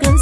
Cơn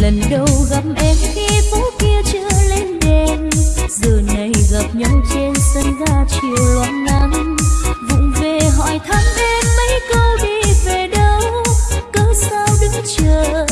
lần đầu gặp em, khi phố kia chưa lên đèn. Giờ này gặp nhau trên sân ga chiều loạn nắng. Vụng về hỏi thăm em, mấy câu đi về đâu? Cớ sao đứng chờ?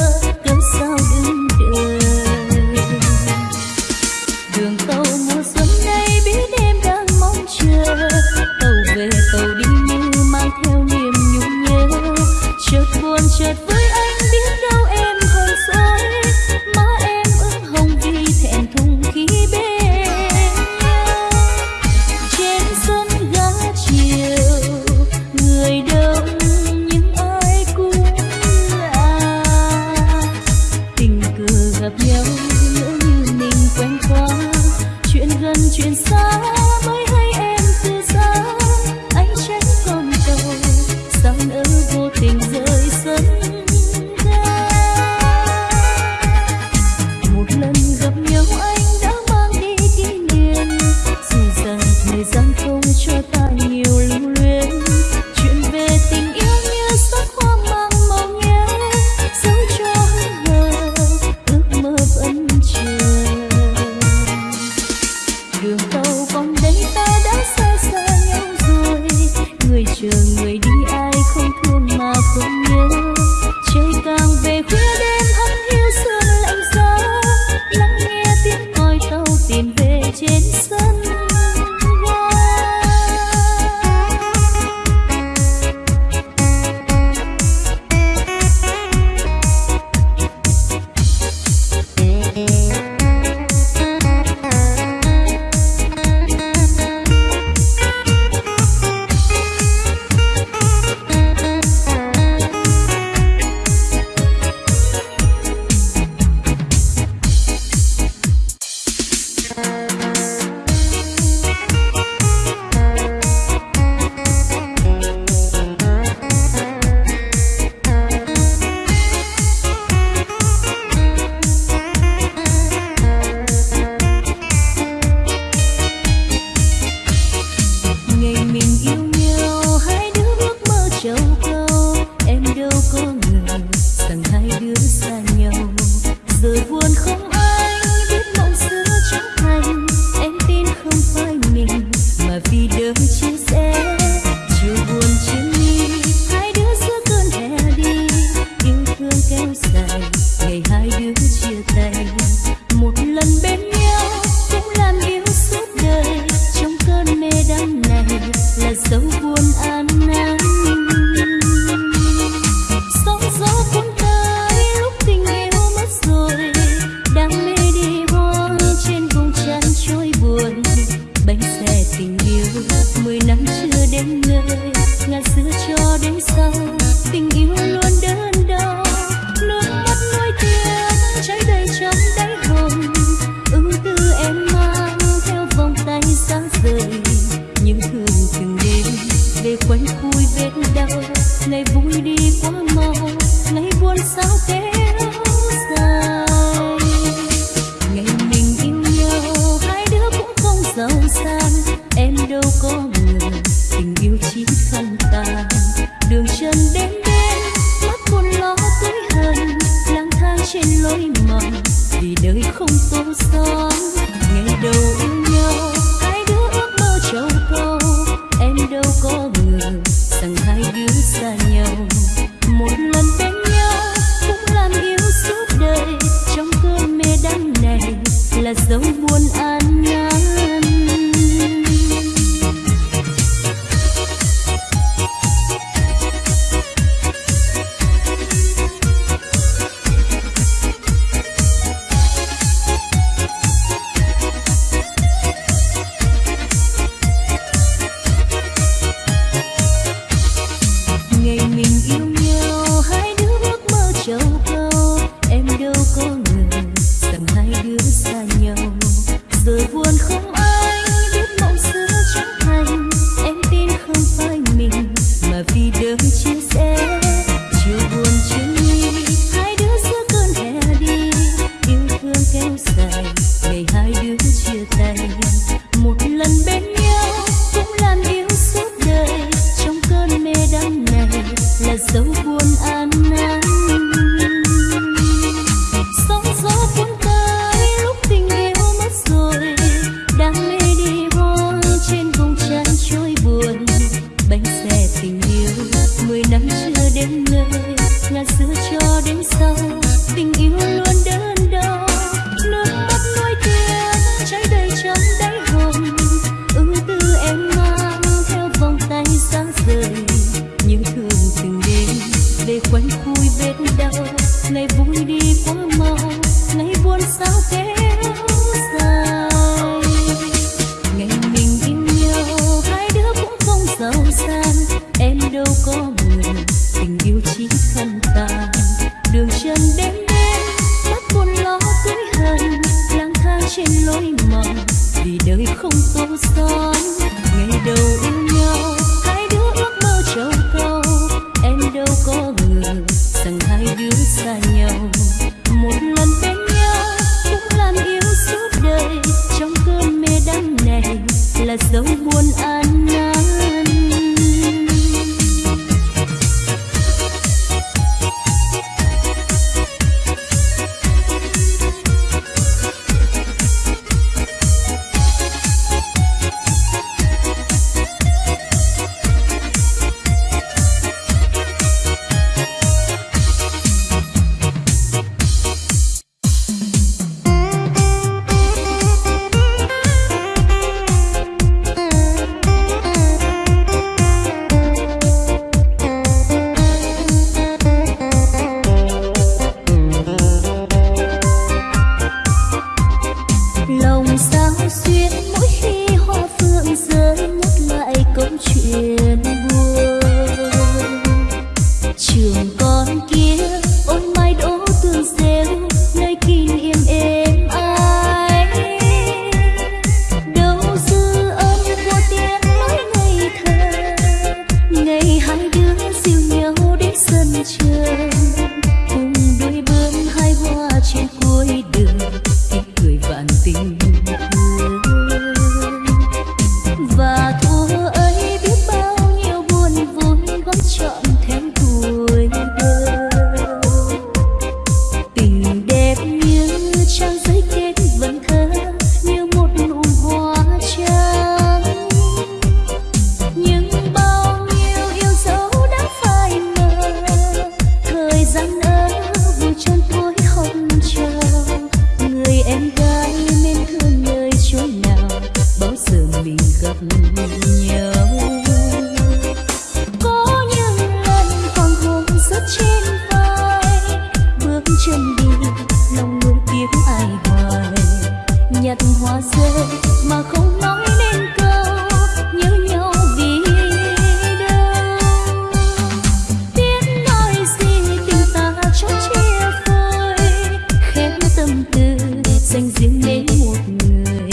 Đến một người.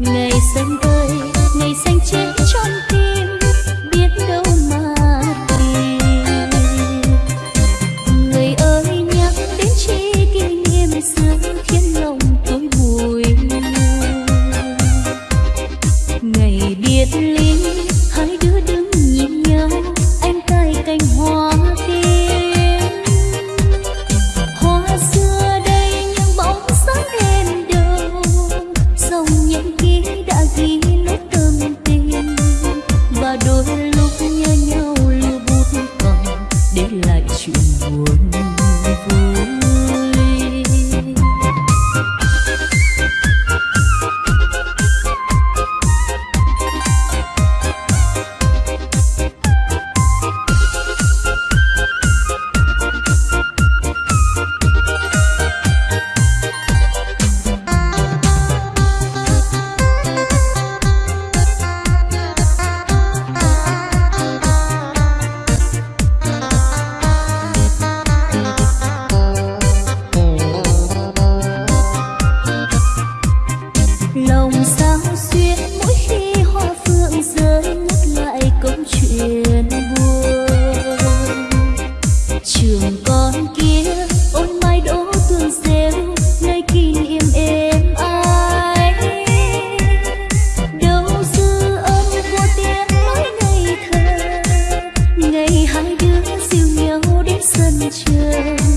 Ngày xanh chưa.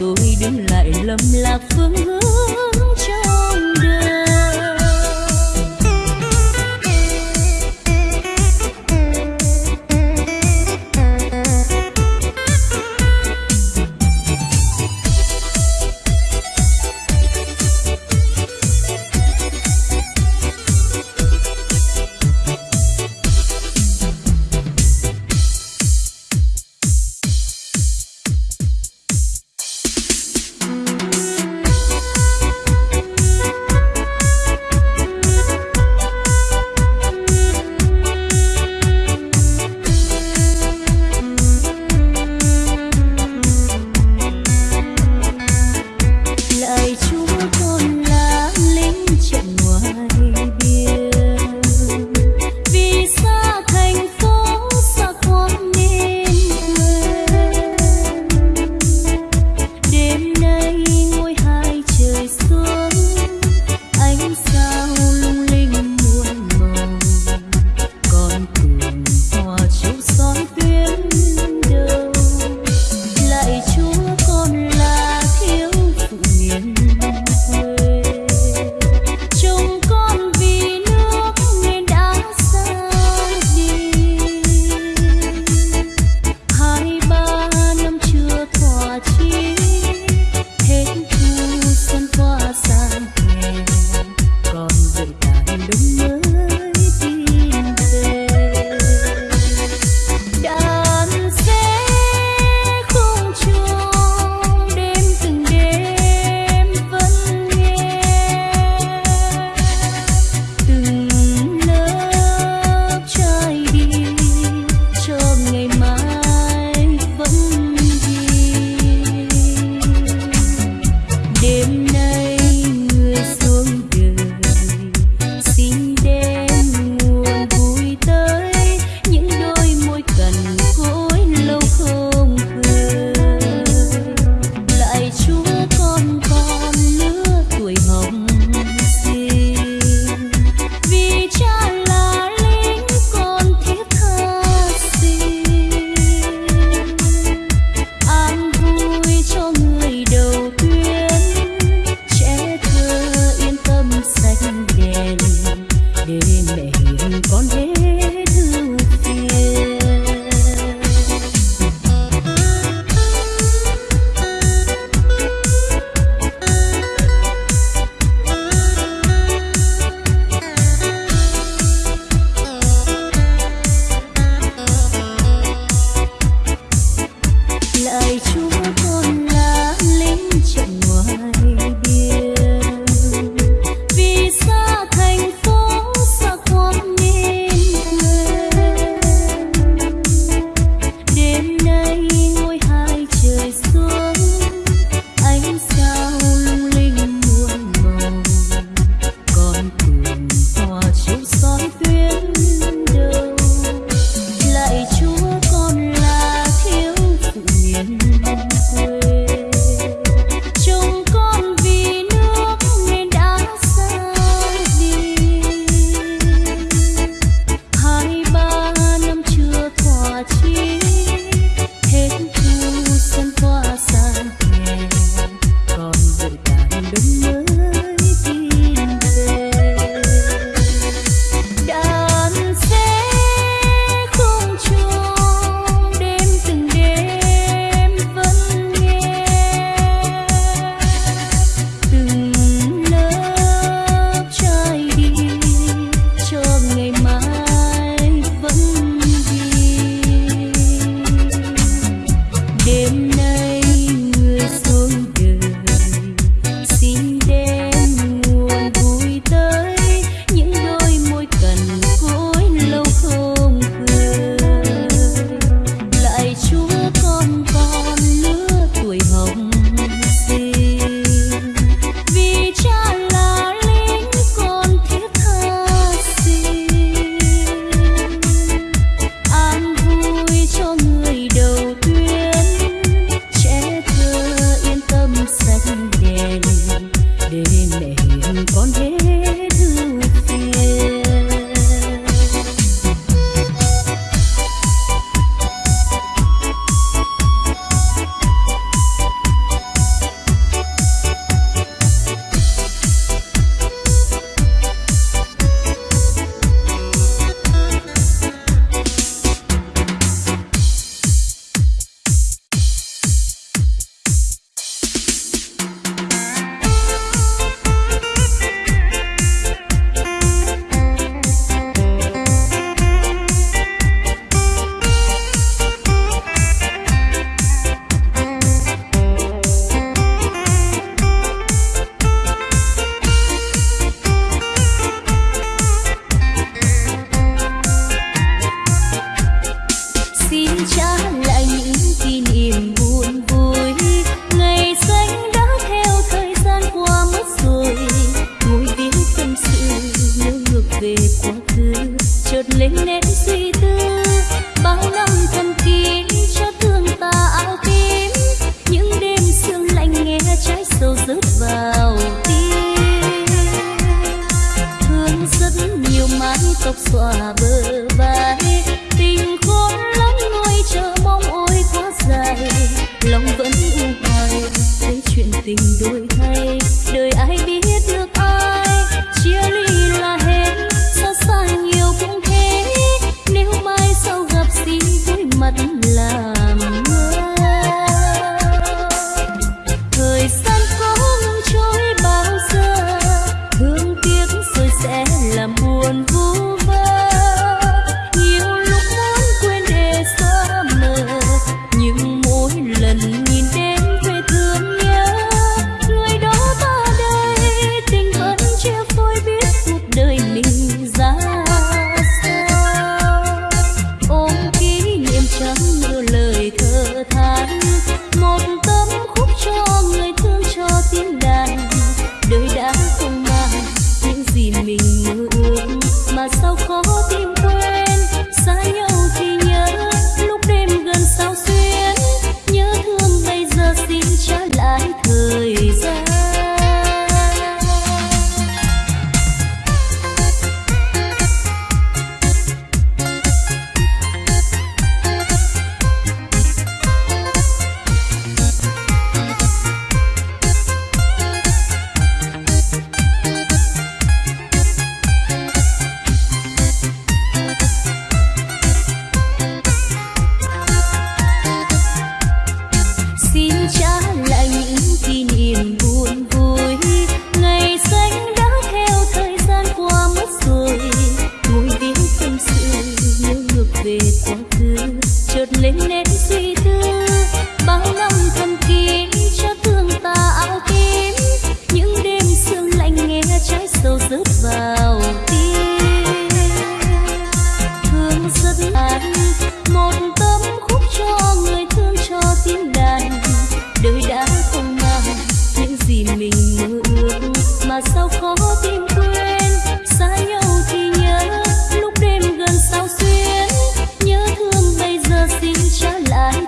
Tôi đứng lại lầm lạc phương hướng.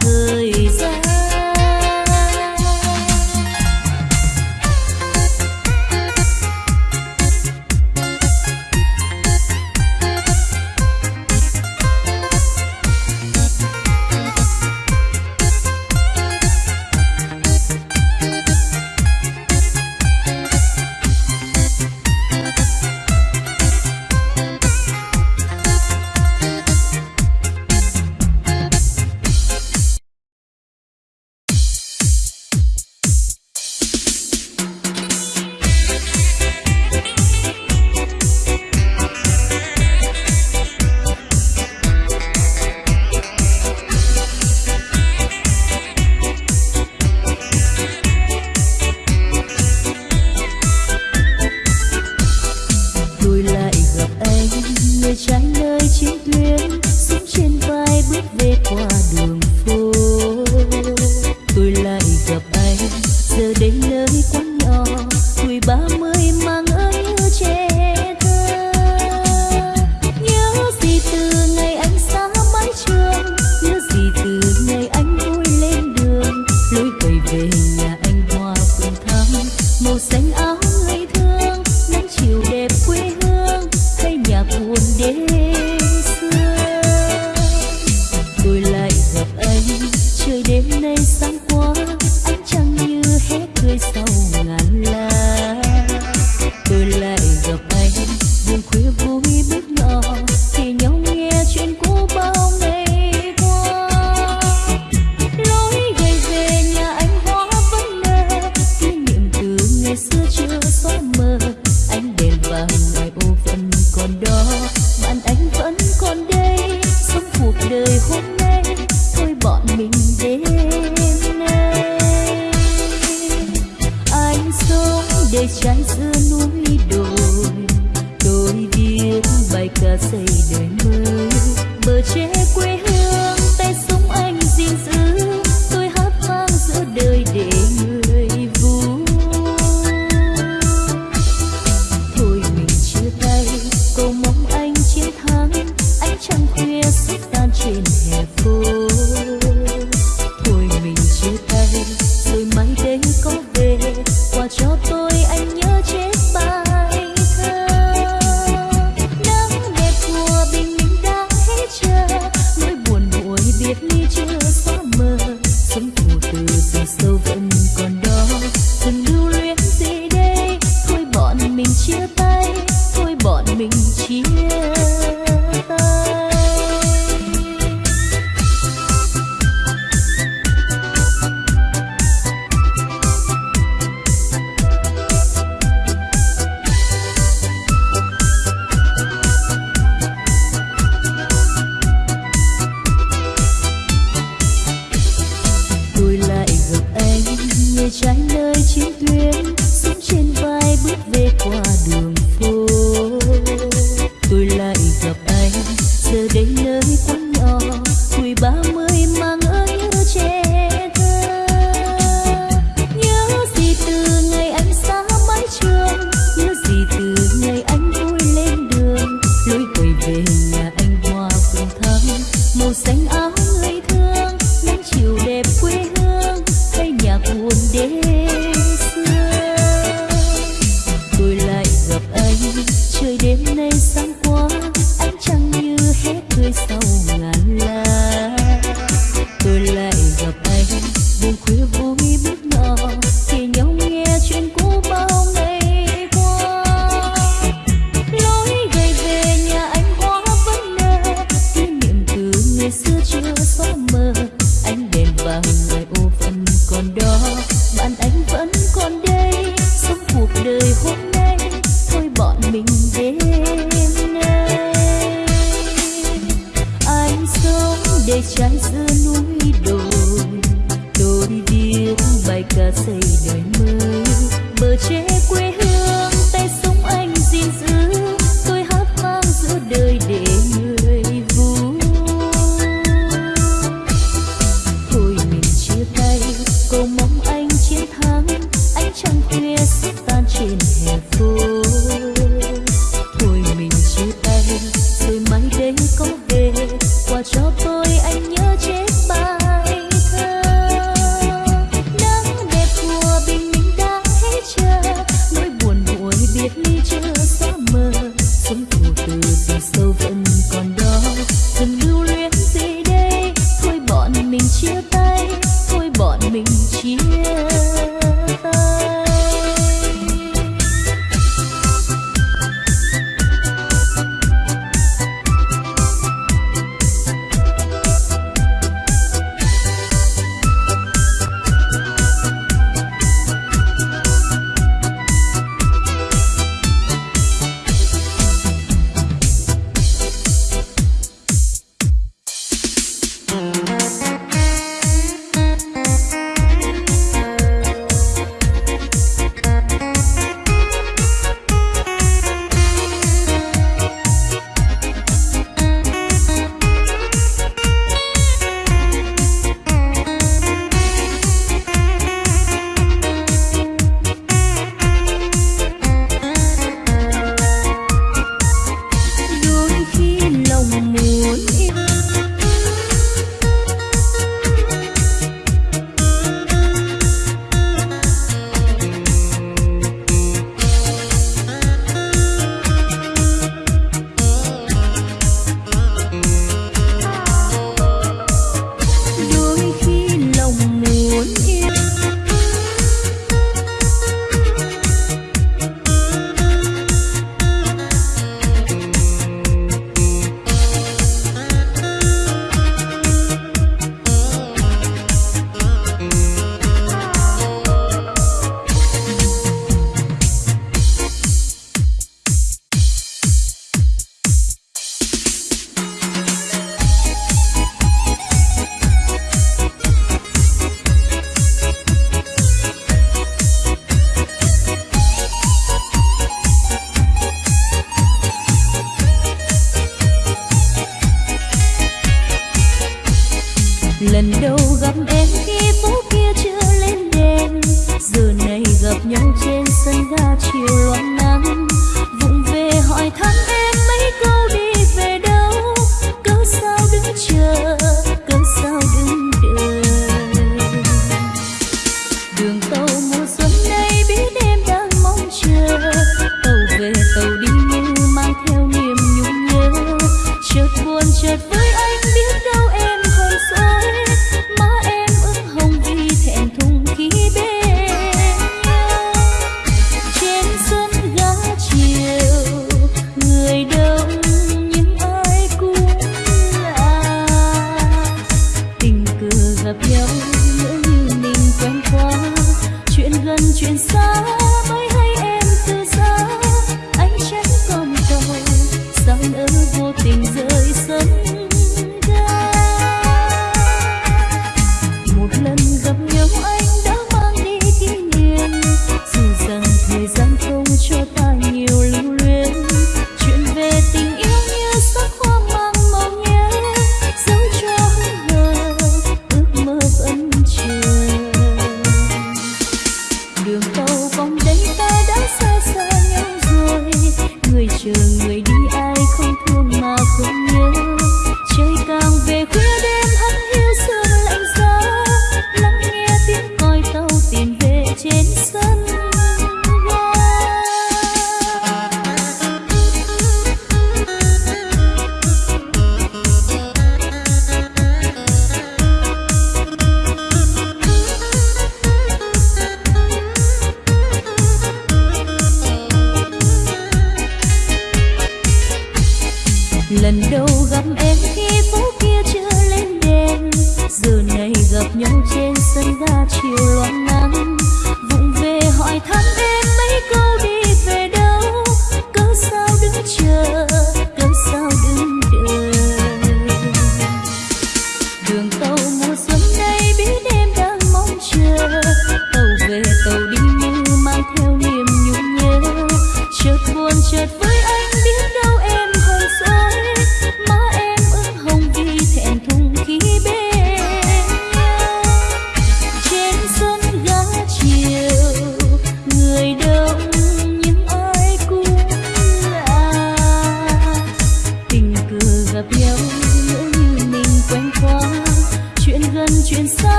Thời đêm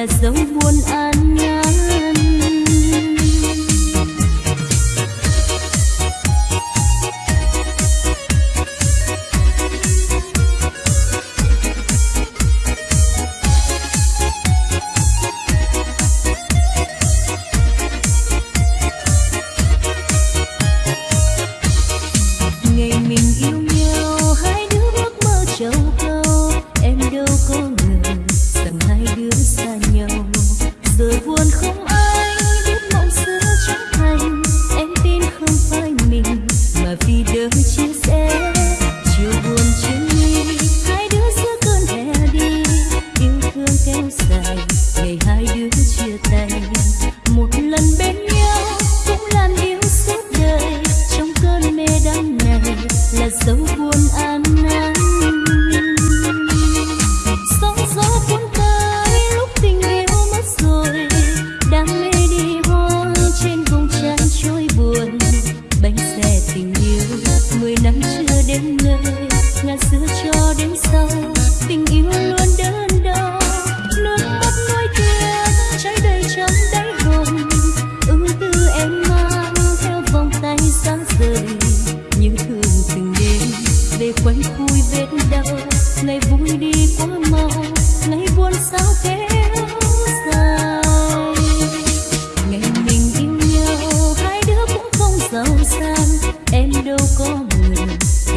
là dấu muôn ai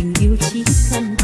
情要此分。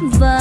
và